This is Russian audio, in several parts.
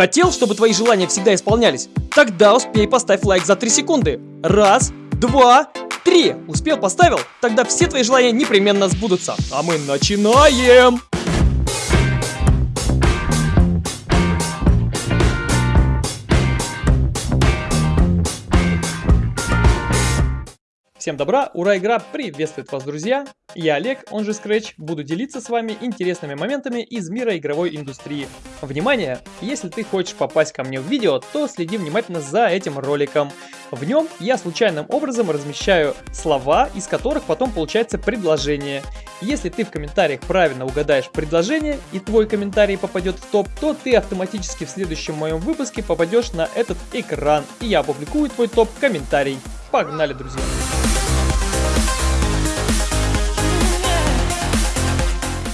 Хотел, чтобы твои желания всегда исполнялись? Тогда успей поставь лайк за 3 секунды. Раз, два, три. Успел, поставил? Тогда все твои желания непременно сбудутся. А мы начинаем! Всем добра, ура, игра приветствует вас, друзья! Я Олег, он же Scratch, буду делиться с вами интересными моментами из мира игровой индустрии. Внимание! Если ты хочешь попасть ко мне в видео, то следи внимательно за этим роликом. В нем я случайным образом размещаю слова, из которых потом получается предложение. Если ты в комментариях правильно угадаешь предложение и твой комментарий попадет в топ, то ты автоматически в следующем моем выпуске попадешь на этот экран, и я опубликую твой топ-комментарий. Погнали, друзья!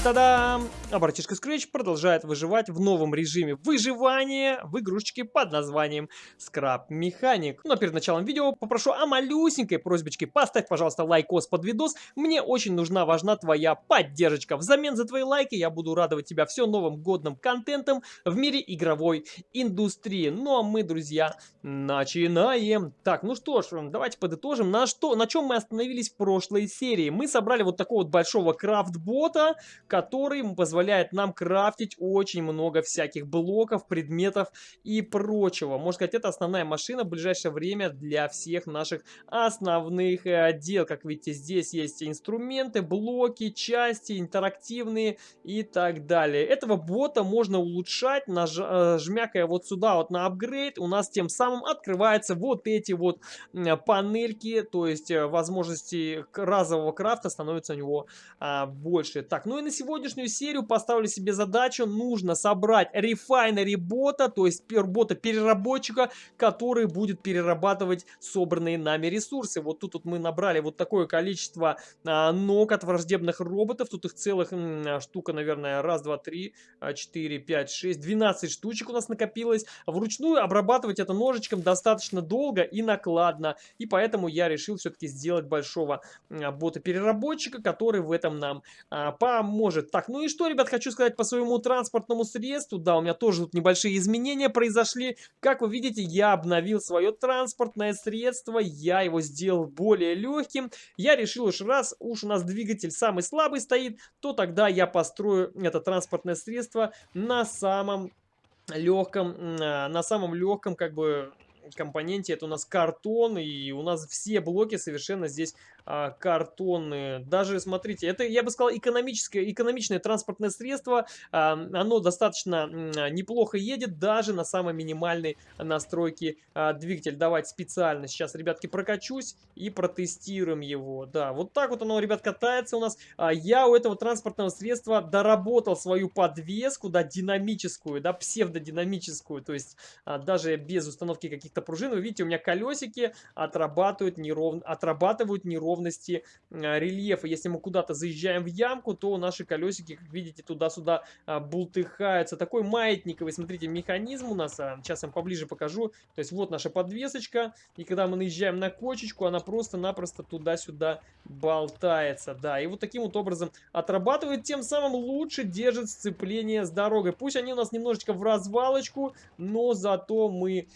Tadam! А братишка Scratch продолжает выживать в новом режиме выживания в игрушечке под названием Scrap Mechanic. Но перед началом видео попрошу о малюсенькой просьбочке. Поставь, пожалуйста, лайкос под видос. Мне очень нужна, важна твоя поддержка. Взамен за твои лайки я буду радовать тебя все новым годным контентом в мире игровой индустрии. Ну а мы, друзья, начинаем. Так, ну что ж, давайте подытожим. На, что, на чем мы остановились в прошлой серии? Мы собрали вот такого вот большого крафт-бота, который позволяет нам крафтить очень много всяких блоков, предметов и прочего. Можно сказать, это основная машина в ближайшее время для всех наших основных э, дел. Как видите, здесь есть инструменты, блоки, части, интерактивные и так далее. Этого бота можно улучшать, наж... Э, жмякая вот сюда вот на апгрейд. У нас тем самым открываются вот эти вот панельки, то есть э, возможности разового крафта становится у него а, больше. Так, ну и на сегодня сегодняшнюю серию поставлю себе задачу, нужно собрать рефайнери бота, то есть бота переработчика, который будет перерабатывать собранные нами ресурсы. Вот тут вот мы набрали вот такое количество а, ног от враждебных роботов, тут их целых м, штука, наверное, раз, два, три, а, четыре, пять, шесть, двенадцать штучек у нас накопилось. Вручную обрабатывать это ножичком достаточно долго и накладно, и поэтому я решил все-таки сделать большого а, бота-переработчика, который в этом нам а, поможет может. Так, ну и что, ребят, хочу сказать по своему транспортному средству. Да, у меня тоже тут небольшие изменения произошли. Как вы видите, я обновил свое транспортное средство. Я его сделал более легким. Я решил уж раз уж у нас двигатель самый слабый стоит, то тогда я построю это транспортное средство на самом легком, а, на самом легком как бы компоненте это у нас картон, и у нас все блоки совершенно здесь а, картонные. Даже, смотрите, это, я бы сказал, экономическое, экономичное транспортное средство. А, оно достаточно неплохо едет даже на самой минимальной настройке а, двигателя. Давайте специально сейчас, ребятки, прокачусь и протестируем его. Да, вот так вот оно, ребят, катается у нас. А, я у этого транспортного средства доработал свою подвеску, да, динамическую, да, псевдодинамическую. То есть а, даже без установки каких-то пружин, вы видите, у меня колесики отрабатывают неровно, отрабатывают неровно неровности а, рельефа. Если мы куда-то заезжаем в ямку, то наши колесики, как видите, туда-сюда а, бултыхаются. Такой маятниковый, смотрите, механизм у нас. А, сейчас я вам поближе покажу. То есть вот наша подвесочка. И когда мы наезжаем на кочечку, она просто-напросто туда-сюда болтается. Да, и вот таким вот образом отрабатывает, тем самым лучше держит сцепление с дорогой. Пусть они у нас немножечко в развалочку, но зато мы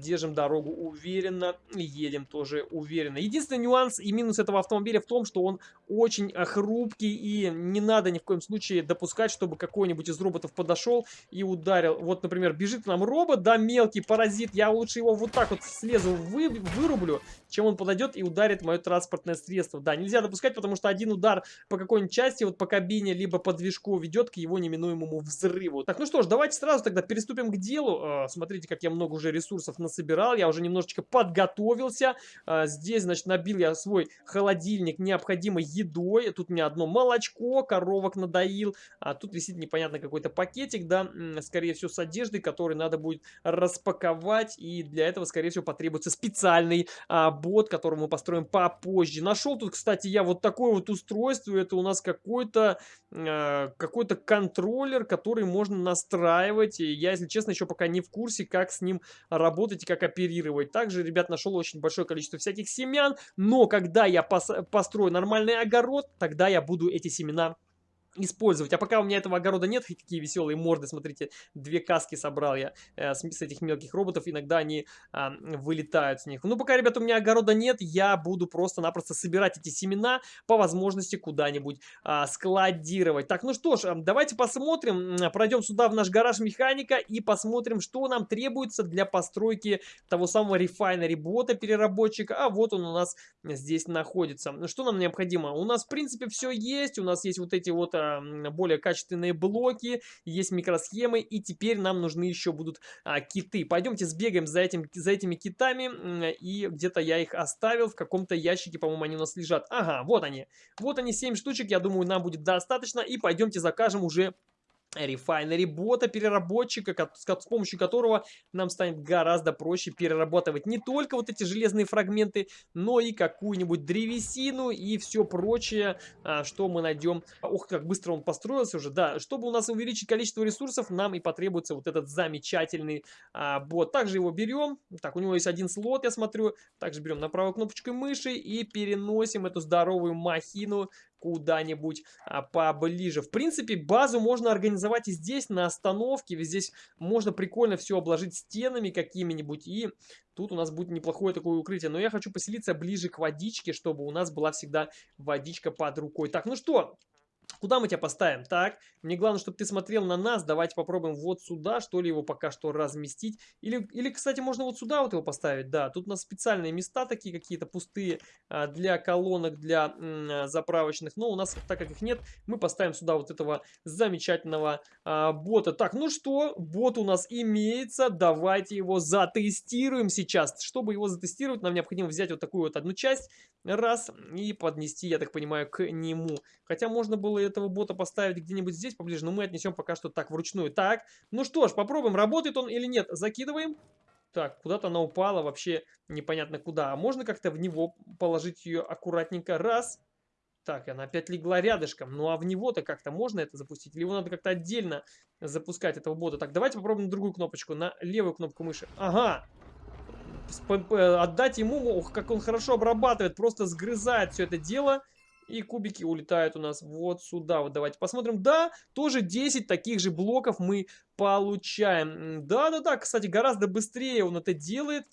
держим дорогу уверенно, едем тоже уверенно. Единственный нюанс и минус этого автомобиля в том, что он очень э, хрупкий и не надо ни в коем случае допускать, чтобы какой-нибудь из роботов подошел и ударил. Вот, например, бежит нам робот, да, мелкий паразит, я лучше его вот так вот слезу вы, вырублю, чем он подойдет и ударит мое транспортное средство. Да, нельзя допускать, потому что один удар по какой-нибудь части, вот по кабине, либо по движку ведет к его неминуемому взрыву. Так, ну что ж, давайте сразу тогда переступим к делу. А, смотрите, как я много уже ресурсов насобирал, я уже немножечко подготовился. А, здесь, значит, набил я свой холодильник необходимой едой. Тут у меня одно молочко, коровок надоил. А тут висит непонятно какой-то пакетик, да, скорее всего, с одеждой, который надо будет распаковать. И для этого, скорее всего, потребуется специальный а, бот, который мы построим попозже. Нашел тут, кстати, я вот такое вот устройство. Это у нас какой-то э, какой-то контроллер, который можно настраивать. И я, если честно, еще пока не в курсе, как с ним работать и как оперировать. Также, ребят, нашел очень большое количество всяких семян. Но когда я пос построю нормальный огород, тогда я буду эти семена использовать. А пока у меня этого огорода нет, какие веселые морды, смотрите, две каски собрал я э, с, с этих мелких роботов, иногда они э, вылетают с них. Ну, пока, ребята, у меня огорода нет, я буду просто-напросто собирать эти семена по возможности куда-нибудь э, складировать. Так, ну что ж, давайте посмотрим, пройдем сюда в наш гараж механика и посмотрим, что нам требуется для постройки того самого рефайнери бота переработчика. А вот он у нас здесь находится. Что нам необходимо? У нас, в принципе, все есть, у нас есть вот эти вот более качественные блоки, есть микросхемы, и теперь нам нужны еще будут а, киты. Пойдемте сбегаем за, этим, за этими китами, и где-то я их оставил в каком-то ящике, по-моему, они у нас лежат. Ага, вот они. Вот они, 7 штучек, я думаю, нам будет достаточно, и пойдемте закажем уже рефайнери бота, переработчика, с помощью которого нам станет гораздо проще перерабатывать не только вот эти железные фрагменты, но и какую-нибудь древесину и все прочее, а, что мы найдем. Ох, как быстро он построился уже. Да, чтобы у нас увеличить количество ресурсов, нам и потребуется вот этот замечательный а, бот. Также его берем. Так, у него есть один слот, я смотрю. Также берем на правой кнопочкой мыши и переносим эту здоровую махину куда-нибудь а, поближе. В принципе, базу можно организовать и здесь, на остановке. Здесь можно прикольно все обложить стенами какими-нибудь. И тут у нас будет неплохое такое укрытие. Но я хочу поселиться ближе к водичке, чтобы у нас была всегда водичка под рукой. Так, ну что, Куда мы тебя поставим? Так, мне главное, чтобы ты смотрел на нас. Давайте попробуем вот сюда, что ли, его пока что разместить. Или, или кстати, можно вот сюда вот его поставить. Да, тут у нас специальные места такие какие-то пустые а, для колонок, для заправочных. Но у нас, так как их нет, мы поставим сюда вот этого замечательного а, бота. Так, ну что, бот у нас имеется. Давайте его затестируем сейчас. Чтобы его затестировать, нам необходимо взять вот такую вот одну часть. Раз, и поднести, я так понимаю, к нему. Хотя можно было этого бота поставить где-нибудь здесь поближе, но мы отнесем пока что так вручную. Так, ну что ж, попробуем, работает он или нет. Закидываем. Так, куда-то она упала, вообще непонятно куда. А можно как-то в него положить ее аккуратненько? Раз. Так, она опять легла рядышком. Ну а в него-то как-то можно это запустить? Или его надо как-то отдельно запускать, этого бота? Так, давайте попробуем другую кнопочку, на левую кнопку мыши. Ага, отдать ему, ох, как он хорошо обрабатывает, просто сгрызает все это дело. И кубики улетают у нас вот сюда. Вот давайте посмотрим. Да, тоже 10 таких же блоков мы получаем. Да-да-да, кстати, гораздо быстрее он это делает.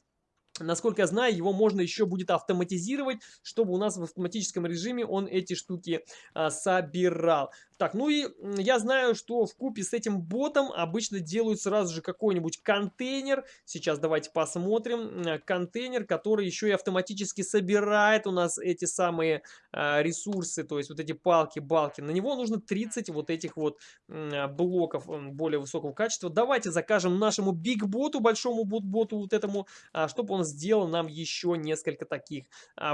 Насколько я знаю, его можно еще будет автоматизировать, чтобы у нас в автоматическом режиме он эти штуки а, собирал. Так, ну и я знаю, что в купе с этим ботом обычно делают сразу же какой-нибудь контейнер. Сейчас давайте посмотрим. Контейнер, который еще и автоматически собирает у нас эти самые э, ресурсы, то есть вот эти палки, балки. На него нужно 30 вот этих вот э, блоков более высокого качества. Давайте закажем нашему биг боту, большому боту вот этому, э, чтобы он сделал нам еще несколько таких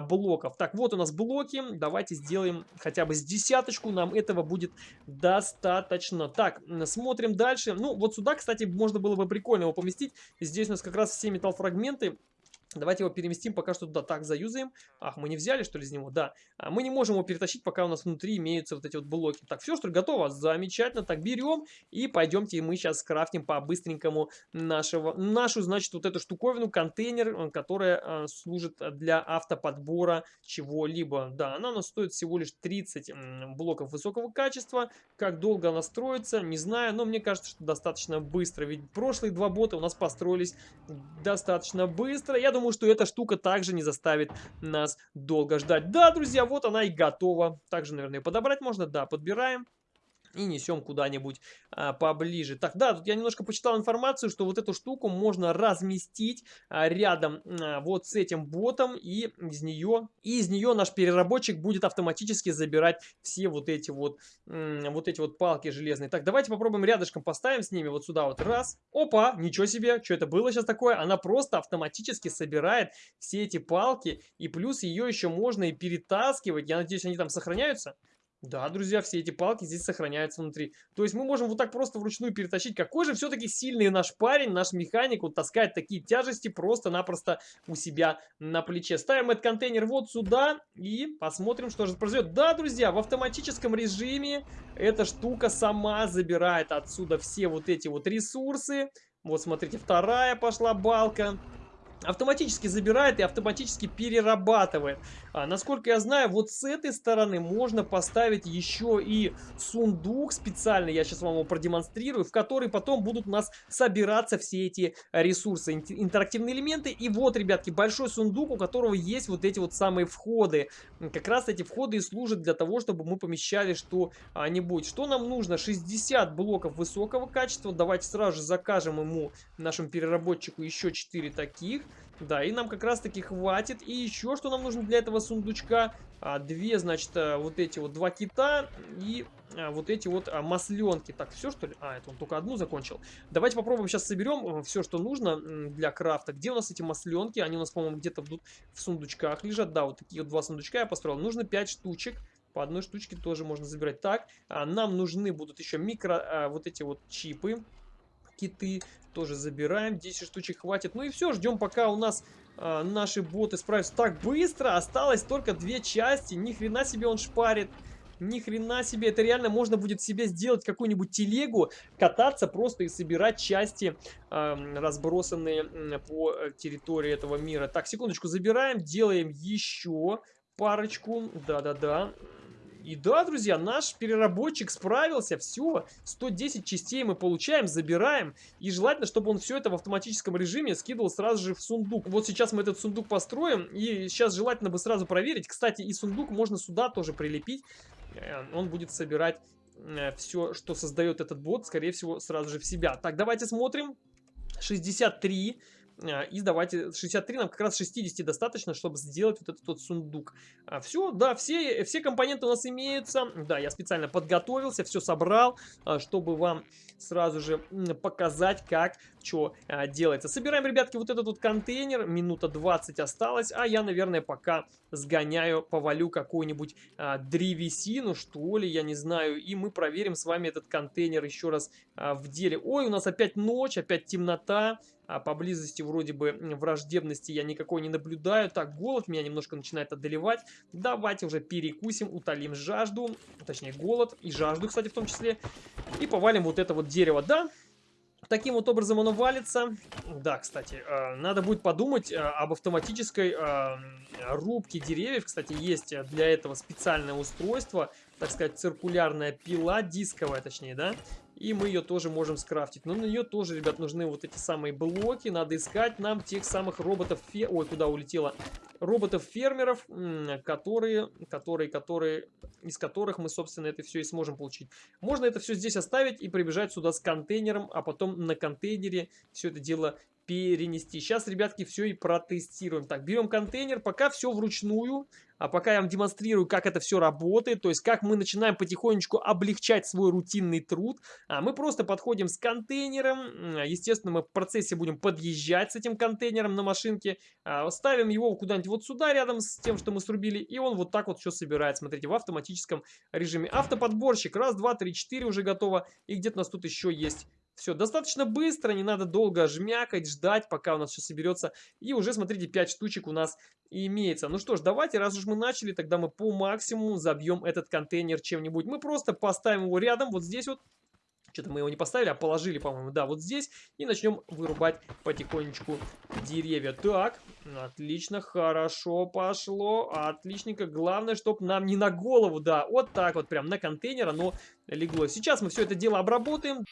блоков. Так, вот у нас блоки. Давайте сделаем хотя бы с десяточку. Нам этого будет будет достаточно. Так, смотрим дальше. Ну, вот сюда, кстати, можно было бы прикольно его поместить. Здесь у нас как раз все металлфрагменты. Давайте его переместим пока что туда. Так, заюзаем. Ах, мы не взяли, что ли, из него? Да. А мы не можем его перетащить, пока у нас внутри имеются вот эти вот блоки. Так, все, что ли, готово? Замечательно. Так, берем и пойдемте мы сейчас скрафтим по-быстренькому нашего, нашу, значит, вот эту штуковину, контейнер, э, которая э, служит для автоподбора чего-либо. Да, она у нас стоит всего лишь 30 блоков высокого качества. Как долго она строится, не знаю, но мне кажется, что достаточно быстро. Ведь прошлые два бота у нас построились достаточно быстро. Я думаю, думаю, что эта штука также не заставит нас долго ждать. Да, друзья, вот она и готова. Также, наверное, подобрать можно. Да, подбираем и несем куда-нибудь а, поближе. Так, да, тут я немножко почитал информацию, что вот эту штуку можно разместить а, рядом а, вот с этим ботом, и из нее, и из нее наш переработчик будет автоматически забирать все вот эти вот, вот эти вот палки железные. Так, давайте попробуем рядышком поставим с ними вот сюда вот раз. Опа, ничего себе, что это было сейчас такое? Она просто автоматически собирает все эти палки, и плюс ее еще можно и перетаскивать. Я надеюсь, они там сохраняются. Да, друзья, все эти палки здесь сохраняются внутри. То есть мы можем вот так просто вручную перетащить. Какой же все-таки сильный наш парень, наш механик, вот таскает такие тяжести просто-напросто у себя на плече. Ставим этот контейнер вот сюда и посмотрим, что же произойдет. Да, друзья, в автоматическом режиме эта штука сама забирает отсюда все вот эти вот ресурсы. Вот смотрите, вторая пошла балка. Автоматически забирает и автоматически перерабатывает. А, насколько я знаю, вот с этой стороны можно поставить еще и сундук специальный, я сейчас вам его продемонстрирую, в который потом будут у нас собираться все эти ресурсы, интерактивные элементы. И вот, ребятки, большой сундук, у которого есть вот эти вот самые входы. Как раз эти входы и служат для того, чтобы мы помещали что-нибудь. Что нам нужно? 60 блоков высокого качества. Давайте сразу же закажем ему, нашему переработчику, еще 4 таких. Да, и нам как раз таки хватит. И еще что нам нужно для этого сундучка? А, две, значит, а, вот эти вот два кита и а, вот эти вот а, масленки. Так, все что ли? А, это он только одну закончил. Давайте попробуем сейчас соберем э, все, что нужно для крафта. Где у нас эти масленки? Они у нас, по-моему, где-то в сундучках лежат. Да, вот такие вот два сундучка я построил. Нужно 5 штучек. По одной штучке тоже можно забирать. Так, а, нам нужны будут еще микро, а, вот эти вот чипы киты тоже забираем. 10 штучек хватит. Ну и все, ждем пока у нас э, наши боты справятся. Так быстро, осталось только две части. Ни хрена себе он шпарит. Ни хрена себе, это реально можно будет себе сделать какую-нибудь телегу, кататься просто и собирать части, э, разбросанные по территории этого мира. Так, секундочку, забираем, делаем еще парочку. Да-да-да. И да, друзья, наш переработчик справился, все, 110 частей мы получаем, забираем. И желательно, чтобы он все это в автоматическом режиме скидывал сразу же в сундук. Вот сейчас мы этот сундук построим, и сейчас желательно бы сразу проверить. Кстати, и сундук можно сюда тоже прилепить, э, он будет собирать э, все, что создает этот бот, скорее всего, сразу же в себя. Так, давайте смотрим. 63 а, и давайте 63 нам как раз 60 достаточно, чтобы сделать вот этот вот сундук. А, все, да, все, все компоненты у нас имеются. Да, я специально подготовился, все собрал, а, чтобы вам сразу же показать, как что а, делается. Собираем, ребятки, вот этот вот контейнер. Минута 20 осталось, а я, наверное, пока сгоняю, повалю какую-нибудь а, древесину, что ли, я не знаю. И мы проверим с вами этот контейнер еще раз а, в деле. Ой, у нас опять ночь, опять темнота а поблизости вроде бы враждебности я никакой не наблюдаю. Так, голод меня немножко начинает одолевать. Давайте уже перекусим, утолим жажду, точнее голод и жажду, кстати, в том числе. И повалим вот это вот дерево, да? Таким вот образом оно валится. Да, кстати, э, надо будет подумать э, об автоматической э, рубке деревьев. Кстати, есть для этого специальное устройство, так сказать, циркулярная пила, дисковая точнее, да? И мы ее тоже можем скрафтить. Но на нее тоже, ребят, нужны вот эти самые блоки. Надо искать нам тех самых роботов... Фе... Ой, куда улетело? Роботов-фермеров, которые, которые, которые, из которых мы, собственно, это все и сможем получить. Можно это все здесь оставить и прибежать сюда с контейнером, а потом на контейнере все это дело перенести. Сейчас, ребятки, все и протестируем. Так, берем контейнер, пока все вручную, а пока я вам демонстрирую, как это все работает, то есть как мы начинаем потихонечку облегчать свой рутинный труд. А мы просто подходим с контейнером, естественно, мы в процессе будем подъезжать с этим контейнером на машинке, а, ставим его куда-нибудь вот сюда, рядом с тем, что мы срубили, и он вот так вот все собирает, смотрите, в автоматическом режиме. Автоподборщик, раз, два, три, четыре уже готово, и где-то у нас тут еще есть все, достаточно быстро, не надо долго жмякать, ждать, пока у нас все соберется. И уже, смотрите, 5 штучек у нас имеется. Ну что ж, давайте, раз уж мы начали, тогда мы по максимуму забьем этот контейнер чем-нибудь. Мы просто поставим его рядом, вот здесь вот. Что-то мы его не поставили, а положили, по-моему, да, вот здесь. И начнем вырубать потихонечку деревья. Так, отлично, хорошо пошло, отличненько. Главное, чтобы нам не на голову, да, вот так вот прям на контейнер оно легло. Сейчас мы все это дело обработаем.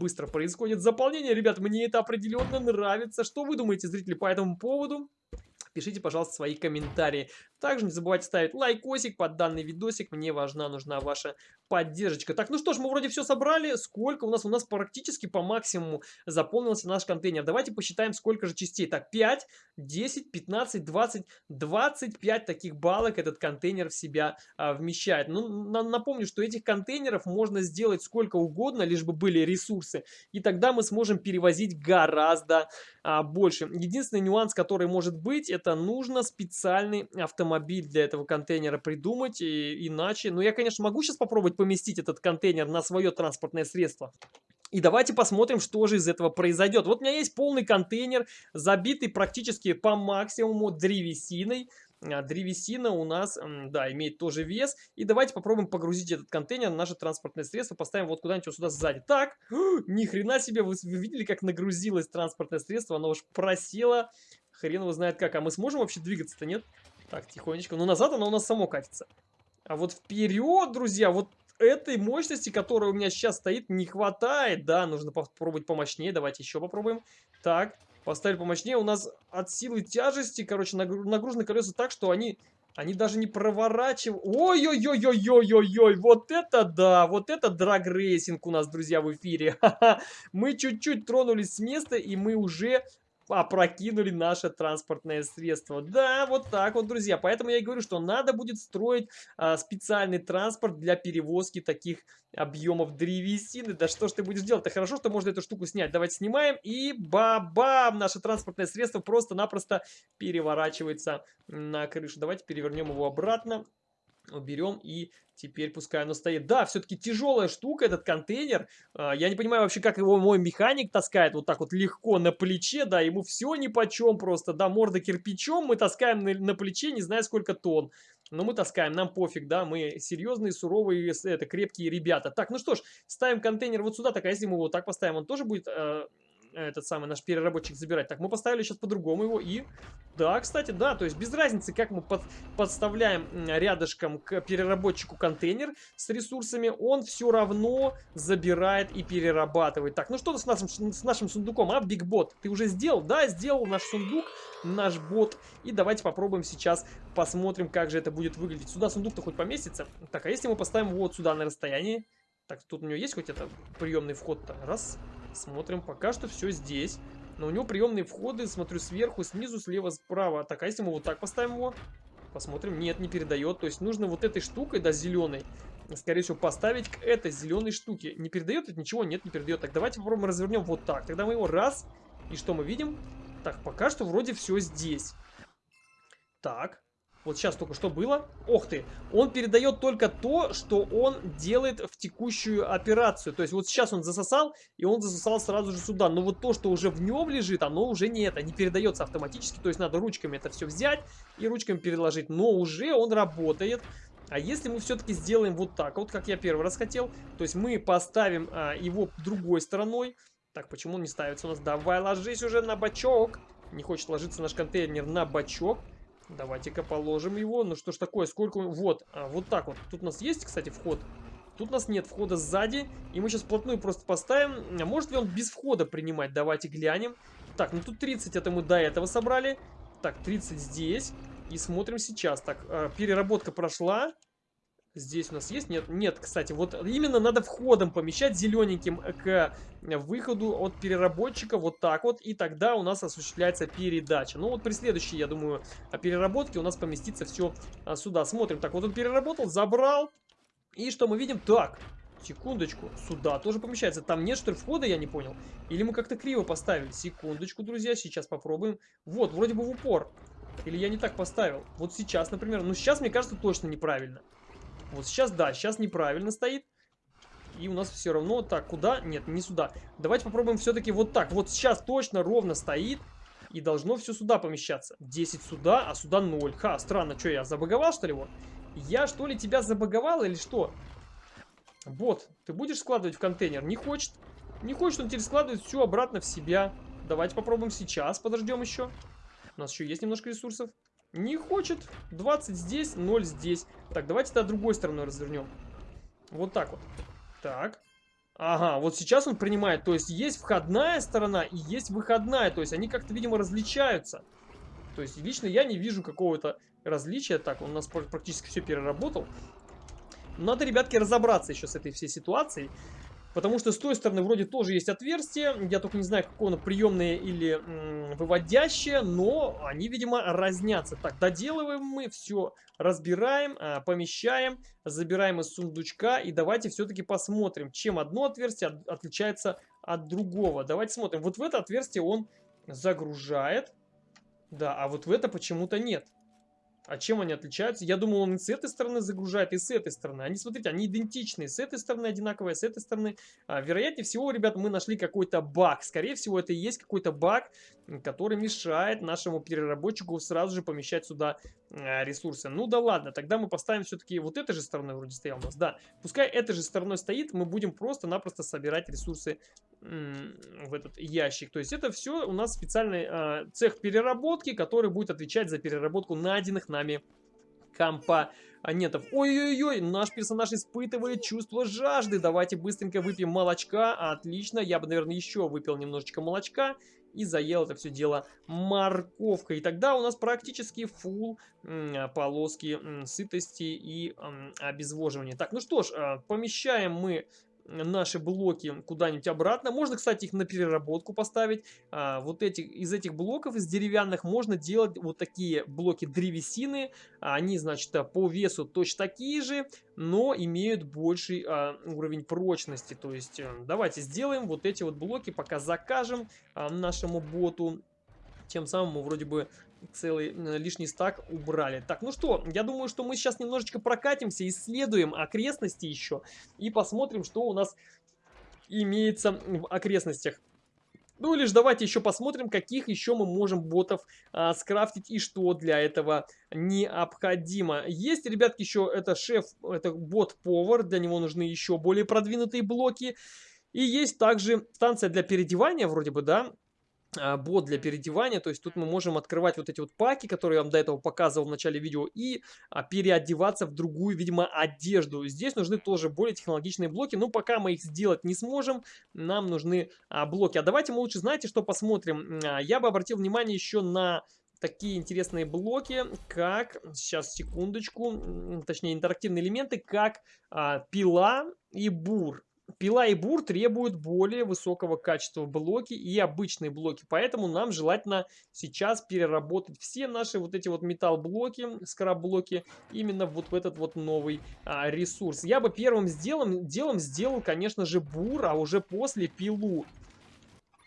Быстро происходит заполнение. Ребят, мне это определенно нравится. Что вы думаете, зрители, по этому поводу? Пишите, пожалуйста, свои комментарии. Также не забывайте ставить лайкосик под данный видосик. Мне важна, нужна ваша поддержка. Так, ну что ж, мы вроде все собрали. Сколько у нас? У нас практически по максимуму заполнился наш контейнер. Давайте посчитаем, сколько же частей. Так, 5, 10, 15, 20, 25 таких балок этот контейнер в себя а, вмещает. Ну, на, напомню, что этих контейнеров можно сделать сколько угодно, лишь бы были ресурсы. И тогда мы сможем перевозить гораздо а, больше. Единственный нюанс, который может быть, это нужно специальный автомобиль для этого контейнера придумать, и, иначе... Ну, я, конечно, могу сейчас попробовать поместить этот контейнер на свое транспортное средство. И давайте посмотрим, что же из этого произойдет. Вот у меня есть полный контейнер, забитый практически по максимуму древесиной. А, древесина у нас, да, имеет тоже вес. И давайте попробуем погрузить этот контейнер на наше транспортное средство. Поставим вот куда-нибудь вот сюда сзади. Так, ни хрена себе, вы, вы видели, как нагрузилось транспортное средство? Оно уж просело, хрен его знает как. А мы сможем вообще двигаться-то, нет? Так, тихонечко. Ну, назад оно у нас само катится. А вот вперед, друзья, вот этой мощности, которая у меня сейчас стоит, не хватает. Да, нужно попробовать помощнее. Давайте еще попробуем. Так, поставили помощнее. У нас от силы тяжести, короче, нагружены колеса так, что они... Они даже не проворачивают. Ой-ой-ой-ой-ой-ой-ой. Вот это да. Вот это драгрейсинг у нас, друзья, в эфире. Мы чуть-чуть тронулись с места, и мы уже опрокинули наше транспортное средство. Да, вот так вот, друзья. Поэтому я и говорю, что надо будет строить а, специальный транспорт для перевозки таких объемов древесины. Да что ж ты будешь делать? Это хорошо, что можно эту штуку снять. Давайте снимаем. И бабам! Наше транспортное средство просто-напросто переворачивается на крышу. Давайте перевернем его обратно уберем и теперь пускай оно стоит. Да, все-таки тяжелая штука этот контейнер. А, я не понимаю вообще, как его мой механик таскает вот так вот легко на плече, да, ему все ни по чем просто, да, морда кирпичом мы таскаем на, на плече не знаю сколько тонн. Но мы таскаем, нам пофиг, да, мы серьезные, суровые, это, крепкие ребята. Так, ну что ж, ставим контейнер вот сюда, так, а если мы его вот так поставим, он тоже будет... Э этот самый наш переработчик забирать. Так, мы поставили сейчас по-другому его и... Да, кстати, да, то есть без разницы, как мы под, подставляем рядышком к переработчику контейнер с ресурсами, он все равно забирает и перерабатывает. Так, ну что с нашим, с нашим сундуком, а, Бигбот? Ты уже сделал? Да, сделал наш сундук, наш бот. И давайте попробуем сейчас, посмотрим, как же это будет выглядеть. Сюда сундук-то хоть поместится? Так, а если мы поставим вот сюда на расстоянии? Так, тут у него есть хоть это приемный вход-то? Раз, Смотрим, пока что все здесь. Но у него приемные входы, смотрю, сверху, снизу, слева, справа. Так, а если мы вот так поставим его? Посмотрим. Нет, не передает. То есть нужно вот этой штукой, да, зеленой, скорее всего, поставить к этой зеленой штуке. Не передает это ничего? Нет, не передает. Так, давайте попробуем развернем вот так. Тогда мы его раз. И что мы видим? Так, пока что вроде все здесь. Так. Вот сейчас только что было. Ох ты! Он передает только то, что он делает в текущую операцию. То есть вот сейчас он засосал, и он засосал сразу же сюда. Но вот то, что уже в нем лежит, оно уже не это, не передается автоматически. То есть надо ручками это все взять и ручками переложить. Но уже он работает. А если мы все-таки сделаем вот так, вот как я первый раз хотел, то есть мы поставим а, его другой стороной. Так, почему он не ставится у нас? Давай ложись уже на бачок. Не хочет ложиться наш контейнер на бачок. Давайте-ка положим его. Ну что ж такое, сколько... Вот, а, вот так вот. Тут у нас есть, кстати, вход. Тут у нас нет входа сзади. И мы сейчас вплотную просто поставим. А может ли он без входа принимать? Давайте глянем. Так, ну тут 30 это мы до этого собрали. Так, 30 здесь. И смотрим сейчас. Так, а, переработка прошла. Здесь у нас есть? Нет, нет, кстати, вот именно надо входом помещать зелененьким к выходу от переработчика вот так вот, и тогда у нас осуществляется передача. Ну вот при следующей, я думаю, переработке у нас поместится все а, сюда. Смотрим, так вот он переработал, забрал, и что мы видим? Так, секундочку, сюда тоже помещается. Там нет что ли входа, я не понял. Или мы как-то криво поставили? Секундочку, друзья, сейчас попробуем. Вот, вроде бы в упор. Или я не так поставил? Вот сейчас, например. Ну сейчас, мне кажется, точно неправильно. Вот сейчас, да, сейчас неправильно стоит. И у нас все равно... Так, куда? Нет, не сюда. Давайте попробуем все-таки вот так. Вот сейчас точно ровно стоит. И должно все сюда помещаться. 10 сюда, а сюда 0. Ха, странно. Что, я забаговал, что ли, вот? Я, что ли, тебя забаговал или что? Бот, ты будешь складывать в контейнер? Не хочет. Не хочет, он теперь складывает все обратно в себя. Давайте попробуем сейчас. Подождем еще. У нас еще есть немножко ресурсов. Не хочет. 20 здесь, 0 здесь. Так, давайте тогда другой стороной развернем. Вот так вот. Так. Ага, вот сейчас он принимает. То есть есть входная сторона и есть выходная. То есть они как-то, видимо, различаются. То есть лично я не вижу какого-то различия. Так, он у нас практически все переработал. Надо, ребятки, разобраться еще с этой всей ситуацией. Потому что с той стороны вроде тоже есть отверстие. Я только не знаю, какое оно приемное или выводящее. Но они, видимо, разнятся. Так, доделываем мы все. Разбираем, а, помещаем, забираем из сундучка. И давайте все-таки посмотрим, чем одно отверстие отличается от другого. Давайте смотрим. Вот в это отверстие он загружает. Да, а вот в это почему-то нет. А чем они отличаются? Я думал, он и с этой стороны загружает, и с этой стороны. Они, смотрите, они идентичные. С этой стороны одинаковые, с этой стороны. А, вероятнее всего, ребят, мы нашли какой-то баг. Скорее всего, это и есть какой-то баг, который мешает нашему переработчику сразу же помещать сюда а, ресурсы. Ну да ладно, тогда мы поставим все-таки вот этой же стороной вроде стоял у нас. Да, пускай этой же стороной стоит, мы будем просто-напросто собирать ресурсы в этот ящик. То есть это все у нас специальный э, цех переработки, который будет отвечать за переработку найденных нами компонентов. Ой-ой-ой, наш персонаж испытывает чувство жажды. Давайте быстренько выпьем молочка. Отлично, я бы, наверное, еще выпил немножечко молочка и заел это все дело морковкой. И тогда у нас практически фул полоски сытости и обезвоживания. Так, ну что ж, а, помещаем мы наши блоки куда-нибудь обратно. Можно, кстати, их на переработку поставить. А, вот эти, из этих блоков, из деревянных, можно делать вот такие блоки древесины. Они, значит, по весу точно такие же, но имеют больший а, уровень прочности. То есть, э, давайте сделаем вот эти вот блоки, пока закажем а, нашему боту. Тем самым мы вроде бы целый э, лишний стак убрали. Так, ну что, я думаю, что мы сейчас немножечко прокатимся, исследуем окрестности еще и посмотрим, что у нас имеется в окрестностях. Ну же давайте еще посмотрим, каких еще мы можем ботов а, скрафтить и что для этого необходимо. Есть, ребятки, еще это шеф, это бот-повар, для него нужны еще более продвинутые блоки. И есть также станция для переодевания, вроде бы, да, бот для переодевания, то есть тут мы можем открывать вот эти вот паки, которые я вам до этого показывал в начале видео, и а, переодеваться в другую, видимо, одежду. Здесь нужны тоже более технологичные блоки, но пока мы их сделать не сможем, нам нужны а, блоки. А давайте мы лучше, знаете, что посмотрим? А, я бы обратил внимание еще на такие интересные блоки, как, сейчас секундочку, точнее интерактивные элементы, как а, пила и бур. Пила и бур требуют более высокого качества блоки и обычные блоки, поэтому нам желательно сейчас переработать все наши вот эти вот металл-блоки, скраб-блоки именно вот в этот вот новый а, ресурс. Я бы первым сделом, делом сделал, конечно же, бур, а уже после пилу.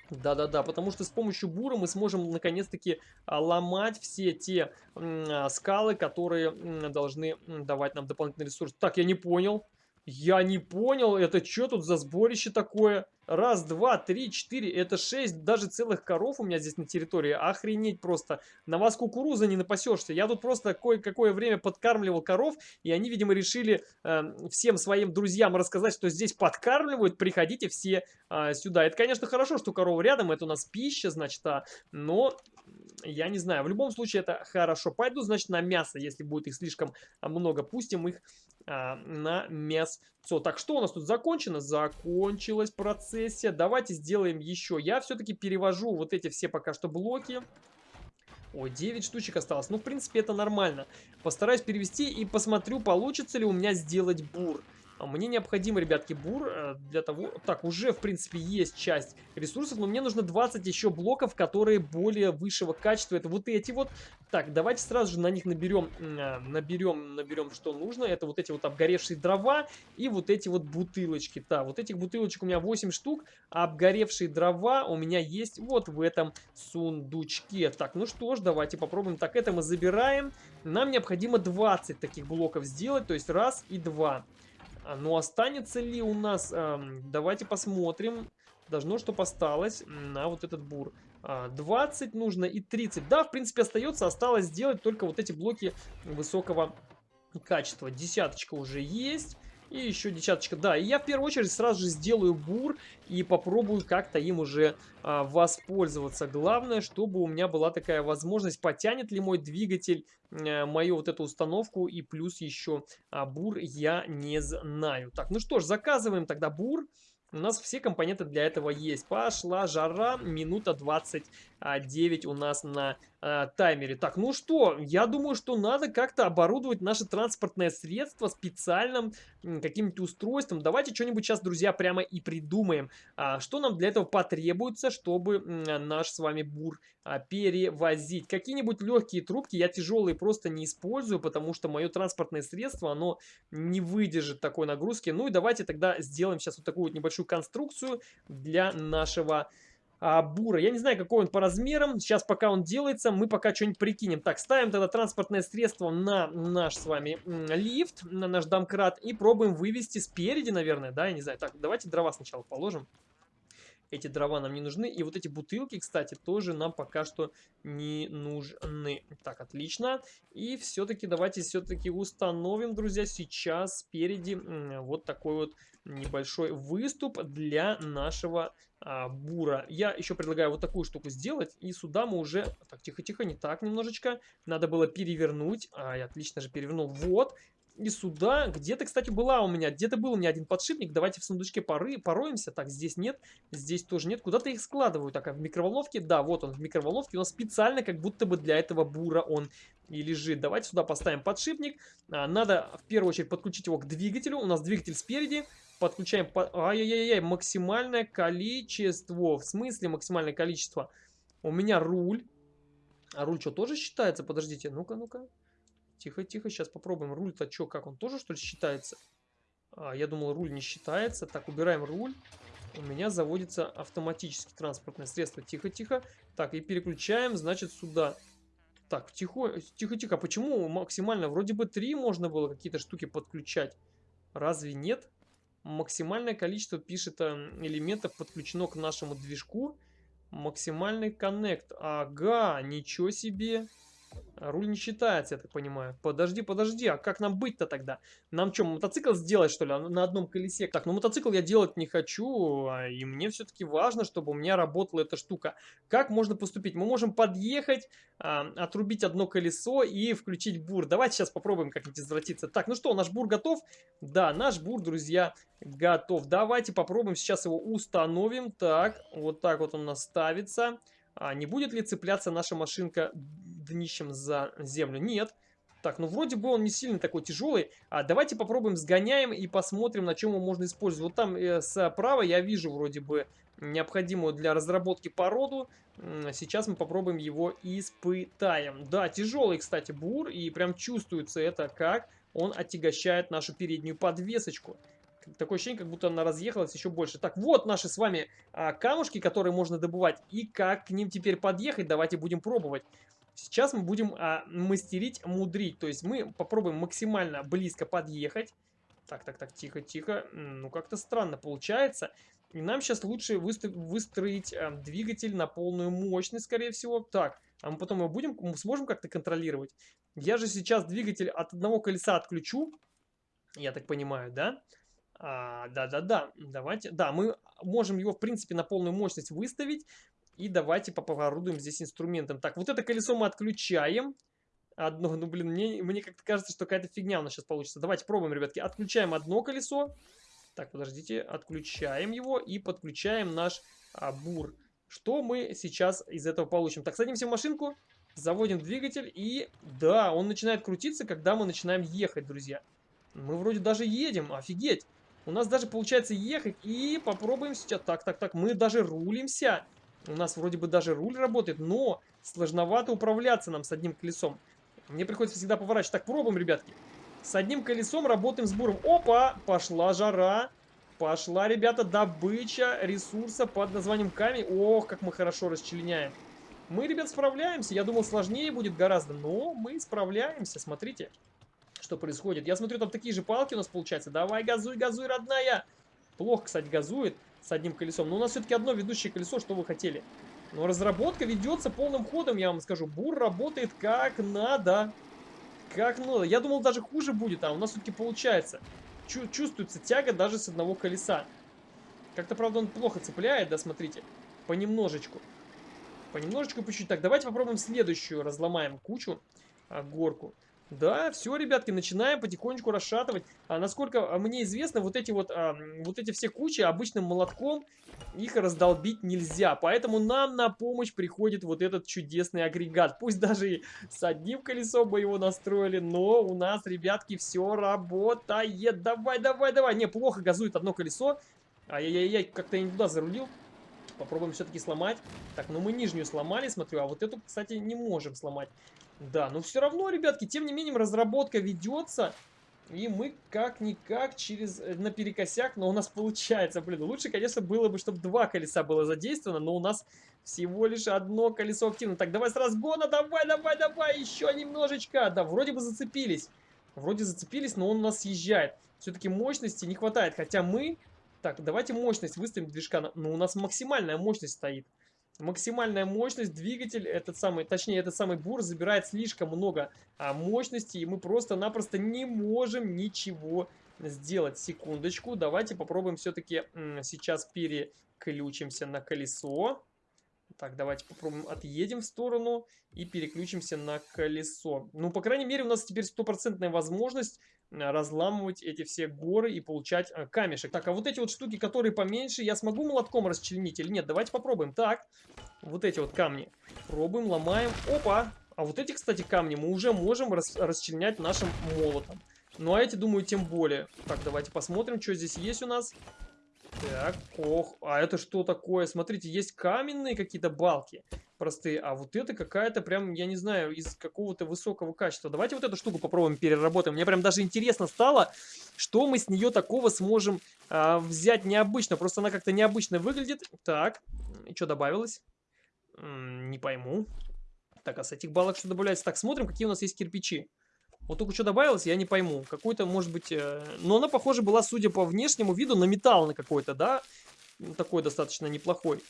Да-да-да, потому что с помощью бура мы сможем наконец-таки а, ломать все те а, скалы, которые должны давать нам дополнительный ресурс. Так, я не понял. Я не понял, это что тут за сборище такое? Раз, два, три, четыре, это шесть даже целых коров у меня здесь на территории. Охренеть просто. На вас кукуруза не напасешься. Я тут просто кое-какое время подкармливал коров, и они, видимо, решили э, всем своим друзьям рассказать, что здесь подкармливают. Приходите все э, сюда. Это, конечно, хорошо, что корова рядом, это у нас пища, значит, а, но я не знаю. В любом случае это хорошо. Пойду, значит, на мясо, если будет их слишком много. Пустим их а, на мясо. Так, что у нас тут закончено? Закончилась процессия. Давайте сделаем еще. Я все-таки перевожу вот эти все пока что блоки. Ой, 9 штучек осталось. Ну, в принципе, это нормально. Постараюсь перевести и посмотрю, получится ли у меня сделать бур. А мне необходимо, ребятки, бур э, для того... Так, уже, в принципе, есть часть ресурсов, но мне нужно 20 еще блоков, которые более высшего качества. Это вот эти вот. Так, давайте сразу же на них наберем, э, наберем, наберем, что нужно. Это вот эти вот обгоревшие дрова и вот эти вот бутылочки. Да, вот этих бутылочек у меня 8 штук, а обгоревшие дрова у меня есть вот в этом сундучке. Так, ну что ж, давайте попробуем. Так, это мы забираем. Нам необходимо 20 таких блоков сделать, то есть раз и два. А, ну, останется ли у нас... Давайте посмотрим. Должно, что осталось на вот этот бур. 20 а, нужно и 30. Да, в принципе, остается. Осталось сделать только вот эти блоки высокого качества. Десяточка уже есть. И еще десяточка. Да, и я в первую очередь сразу же сделаю бур и попробую как-то им уже а, воспользоваться. Главное, чтобы у меня была такая возможность, потянет ли мой двигатель а, мою вот эту установку. И плюс еще а, бур я не знаю. Так, ну что ж, заказываем тогда бур. У нас все компоненты для этого есть. Пошла жара, минута 29 у нас на э, таймере. Так, ну что, я думаю, что надо как-то оборудовать наше транспортное средство специальным каким-нибудь устройством. Давайте что-нибудь сейчас, друзья, прямо и придумаем. А, что нам для этого потребуется, чтобы наш с вами бур а, перевозить? Какие-нибудь легкие трубки, я тяжелые просто не использую, потому что мое транспортное средство, оно не выдержит такой нагрузки. Ну и давайте тогда сделаем сейчас вот такую вот небольшую конструкцию для нашего а, бура. Я не знаю, какой он по размерам. Сейчас, пока он делается, мы пока что-нибудь прикинем. Так, ставим тогда транспортное средство на наш с вами лифт, на наш домкрат. И пробуем вывести спереди, наверное, да, я не знаю. Так, давайте дрова сначала положим. Эти дрова нам не нужны. И вот эти бутылки, кстати, тоже нам пока что не нужны. Так, отлично. И все-таки давайте все-таки установим, друзья, сейчас спереди вот такой вот небольшой выступ для нашего а, бура. Я еще предлагаю вот такую штуку сделать. И сюда мы уже... Так, тихо-тихо, не так немножечко. Надо было перевернуть. А, я отлично же перевернул. Вот. И сюда, где-то, кстати, была у меня, где-то был у меня один подшипник. Давайте в сундучке поры, пороемся. Так, здесь нет, здесь тоже нет. Куда-то их складываю. Так, а в микроволновке? Да, вот он в микроволновке. Нас специально, как будто бы для этого бура он и лежит. Давайте сюда поставим подшипник. А, надо в первую очередь подключить его к двигателю. У нас двигатель спереди. Подключаем... По... Ай-яй-яй, максимальное количество. В смысле максимальное количество? У меня руль. А руль что, тоже считается? Подождите, ну-ка, ну-ка. Тихо, тихо, сейчас попробуем. Руль-то что, как он тоже что ли считается? А, я думал, руль не считается. Так, убираем руль. У меня заводится автоматически транспортное средство. Тихо, тихо. Так, и переключаем, значит, сюда. Так, тихо, тихо, тихо. Почему максимально? Вроде бы три можно было какие-то штуки подключать. Разве нет? Максимальное количество, пишет, эм, элементов подключено к нашему движку. Максимальный коннект. Ага, ничего себе. Руль не считается, я так понимаю. Подожди, подожди, а как нам быть-то тогда? Нам что, мотоцикл сделать, что ли, на одном колесе? Так, ну мотоцикл я делать не хочу, а, и мне все-таки важно, чтобы у меня работала эта штука. Как можно поступить? Мы можем подъехать, а, отрубить одно колесо и включить бур. Давайте сейчас попробуем как-нибудь извратиться. Так, ну что, наш бур готов? Да, наш бур, друзья, готов. Давайте попробуем сейчас его установим. Так, вот так вот он у нас ставится. А не будет ли цепляться наша машинка днищем за землю? Нет. Так, ну вроде бы он не сильно такой тяжелый. А давайте попробуем сгоняем и посмотрим, на чем его можно использовать. Вот там э, справа я вижу вроде бы необходимую для разработки породу. Сейчас мы попробуем его испытаем. Да, тяжелый, кстати, бур. И прям чувствуется это, как он отягощает нашу переднюю подвесочку. Такое ощущение, как будто она разъехалась еще больше. Так, вот наши с вами а, камушки, которые можно добывать. И как к ним теперь подъехать, давайте будем пробовать. Сейчас мы будем а, мастерить, мудрить. То есть мы попробуем максимально близко подъехать. Так, так, так, тихо, тихо. Ну, как-то странно получается. И нам сейчас лучше выстроить а, двигатель на полную мощность, скорее всего. Так, а мы потом его будем, мы сможем как-то контролировать. Я же сейчас двигатель от одного колеса отключу. Я так понимаю? Да. Да-да-да, давайте. Да, мы можем его, в принципе, на полную мощность выставить. И давайте поповорудуем здесь инструментом. Так, вот это колесо мы отключаем. Одно, ну, блин, мне, мне как-то кажется, что какая-то фигня у нас сейчас получится. Давайте пробуем, ребятки. Отключаем одно колесо. Так, подождите. Отключаем его и подключаем наш а, бур. Что мы сейчас из этого получим? Так, садимся в машинку, заводим двигатель и... Да, он начинает крутиться, когда мы начинаем ехать, друзья. Мы вроде даже едем, офигеть. У нас даже получается ехать. И попробуем сейчас. Так, так, так. Мы даже рулимся. У нас вроде бы даже руль работает, но сложновато управляться нам с одним колесом. Мне приходится всегда поворачивать. Так, пробуем, ребятки. С одним колесом работаем с буром. Опа! Пошла жара. Пошла, ребята, добыча ресурса под названием камень. Ох, как мы хорошо расчленяем. Мы, ребят, справляемся. Я думал, сложнее будет гораздо, но мы справляемся. Смотрите что происходит. Я смотрю, там такие же палки у нас получается. Давай, газуй, газуй, родная. Плохо, кстати, газует с одним колесом. Но у нас все-таки одно ведущее колесо, что вы хотели. Но разработка ведется полным ходом, я вам скажу. Бур работает как надо. Как надо. Я думал, даже хуже будет, а у нас все-таки получается. Чу чувствуется тяга даже с одного колеса. Как-то, правда, он плохо цепляет, да, смотрите. Понемножечку. Понемножечку, по чуть-чуть. Так, давайте попробуем следующую. Разломаем кучу, а, горку. Да, все, ребятки, начинаем потихонечку расшатывать. А, насколько а, мне известно, вот эти вот, а, вот эти все кучи обычным молотком их раздолбить нельзя. Поэтому нам на помощь приходит вот этот чудесный агрегат. Пусть даже и с одним колесом мы его настроили, но у нас, ребятки, все работает. Давай, давай, давай. Не, плохо газует одно колесо. Ай-яй-яй, как-то я не туда зарулил. Попробуем все-таки сломать. Так, ну мы нижнюю сломали, смотрю, а вот эту, кстати, не можем сломать. Да, но все равно, ребятки, тем не менее, разработка ведется. И мы как-никак через э, наперекосяк, но у нас получается, блин, лучше, конечно, было бы, чтобы два колеса было задействовано, но у нас всего лишь одно колесо активно. Так, давай с разгона, давай, давай, давай, еще немножечко. Да, вроде бы зацепились. Вроде зацепились, но он у нас съезжает. Все-таки мощности не хватает, хотя мы... Так, давайте мощность выставим движка. Но ну, у нас максимальная мощность стоит. Максимальная мощность, двигатель, этот самый, точнее, этот самый бур забирает слишком много а, мощности, и мы просто-напросто не можем ничего сделать. Секундочку, давайте попробуем все-таки сейчас переключимся на колесо. Так, давайте попробуем отъедем в сторону и переключимся на колесо. Ну, по крайней мере, у нас теперь стопроцентная возможность разламывать эти все горы и получать э, камешек. Так, а вот эти вот штуки, которые поменьше, я смогу молотком расчленить или нет? Давайте попробуем. Так, вот эти вот камни. Пробуем, ломаем. Опа! А вот эти, кстати, камни мы уже можем рас расчленять нашим молотом. Ну, а эти, думаю, тем более. Так, давайте посмотрим, что здесь есть у нас. Так, ох, а это что такое? Смотрите, есть каменные какие-то балки простые, а вот это какая-то прям, я не знаю, из какого-то высокого качества. Давайте вот эту штуку попробуем переработаем. Мне прям даже интересно стало, что мы с нее такого сможем а, взять необычно. Просто она как-то необычно выглядит. Так, и что добавилось? М -м, не пойму. Так, а с этих балок что добавляется? Так, смотрим, какие у нас есть кирпичи. Вот только что добавилось, я не пойму. Какой-то, может быть... Э... Но она, похоже, была, судя по внешнему виду, на металл на какой-то, да? Такой достаточно неплохой.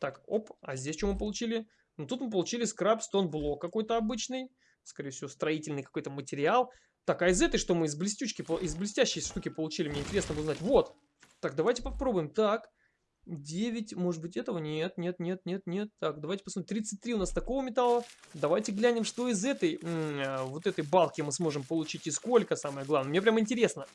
Так, оп. А здесь что мы получили? Ну, тут мы получили скраб стон блок какой-то обычный. Скорее всего, строительный какой-то материал. Так, а из этой, что мы из блестючки, из блестящей штуки получили, мне интересно узнать. Вот. Так, давайте попробуем. Так. 9, может быть, этого? Нет, нет, нет, нет, нет. Так, давайте посмотрим. 33 у нас такого металла. Давайте глянем, что из этой, э, вот этой балки мы сможем получить и сколько, самое главное. Мне прям интересно.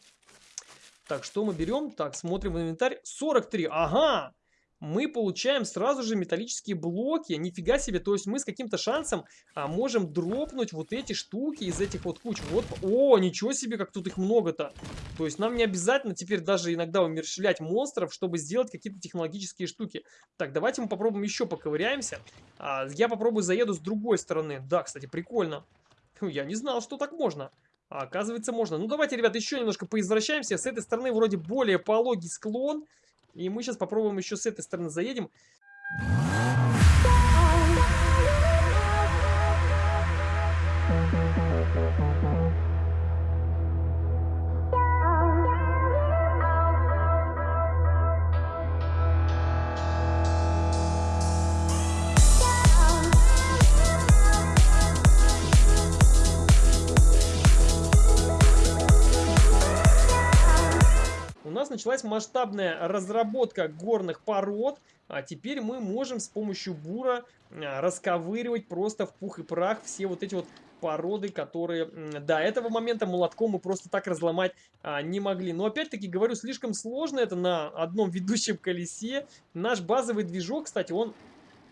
Так, что мы берем? Так, смотрим в инвентарь. 43, ага! Мы получаем сразу же металлические блоки. Нифига себе, то есть мы с каким-то шансом а, можем дропнуть вот эти штуки из этих вот куч. Вот, о, ничего себе, как тут их много-то. То есть нам не обязательно теперь даже иногда умерщвлять монстров, чтобы сделать какие-то технологические штуки. Так, давайте мы попробуем еще поковыряемся. А, я попробую заеду с другой стороны. Да, кстати, прикольно. Я не знал, что так можно. А, оказывается, можно. Ну, давайте, ребят, еще немножко поизвращаемся. С этой стороны вроде более пологий склон. И мы сейчас попробуем еще с этой стороны заедем. нас началась масштабная разработка горных пород. А теперь мы можем с помощью бура расковыривать просто в пух и прах все вот эти вот породы, которые до этого момента молотком мы просто так разломать а, не могли. Но опять-таки, говорю, слишком сложно это на одном ведущем колесе. Наш базовый движок, кстати, он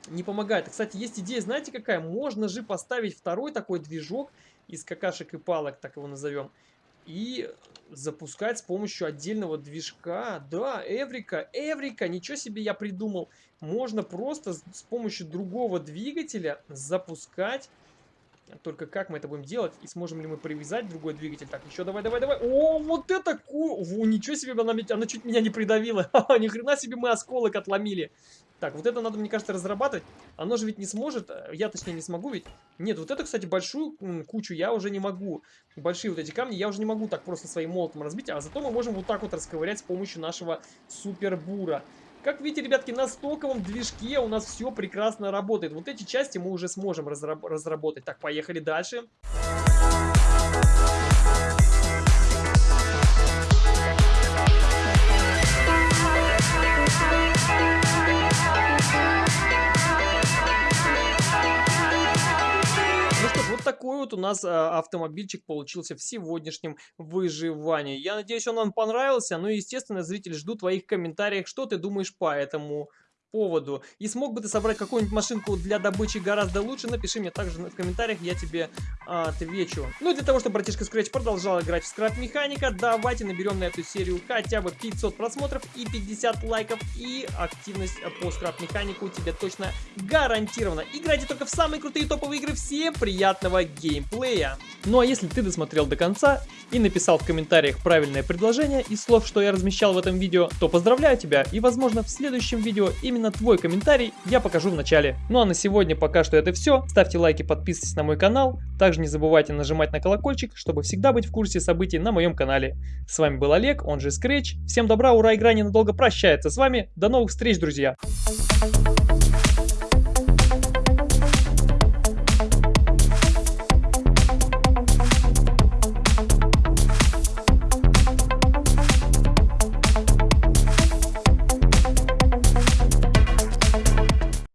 не помогает. Кстати, есть идея, знаете какая? Можно же поставить второй такой движок из какашек и палок, так его назовем и запускать с помощью отдельного движка. Да, Эврика, Эврика, ничего себе я придумал. Можно просто с помощью другого двигателя запускать. Только как мы это будем делать? И сможем ли мы привязать другой двигатель? Так, еще давай, давай, давай. О, вот это ку... Ничего себе, она, она чуть меня не придавила. Ни хрена себе мы осколок отломили. Так, вот это надо, мне кажется, разрабатывать. Оно же ведь не сможет, э, я точнее не смогу ведь. Нет, вот это, кстати, большую кучу я уже не могу. Большие вот эти камни я уже не могу так просто своим молотом разбить. А зато мы можем вот так вот расковырять с помощью нашего супербура. Как видите, ребятки, на стоковом движке у нас все прекрасно работает. Вот эти части мы уже сможем разработать. Так, поехали дальше. Дальше. Такой вот у нас а, автомобильчик получился в сегодняшнем выживании. Я надеюсь, он вам понравился. Ну и, естественно, зрители, жду твоих комментариев, что ты думаешь по этому поводу. И смог бы ты собрать какую-нибудь машинку для добычи гораздо лучше, напиши мне также в комментариях, я тебе а, отвечу. Ну для того, чтобы братишка Scratch продолжал играть в скрап механика, давайте наберем на эту серию хотя бы 500 просмотров и 50 лайков, и активность по скрап механику тебе точно гарантирована. Играйте только в самые крутые топовые игры, всем приятного геймплея! Ну а если ты досмотрел до конца и написал в комментариях правильное предложение из слов, что я размещал в этом видео, то поздравляю тебя и возможно в следующем видео именно твой комментарий я покажу в начале. Ну а на сегодня пока что это все. Ставьте лайки, подписывайтесь на мой канал. Также не забывайте нажимать на колокольчик, чтобы всегда быть в курсе событий на моем канале. С вами был Олег, он же Scratch. Всем добра, ура, игра ненадолго прощается с вами. До новых встреч, друзья! Thank you.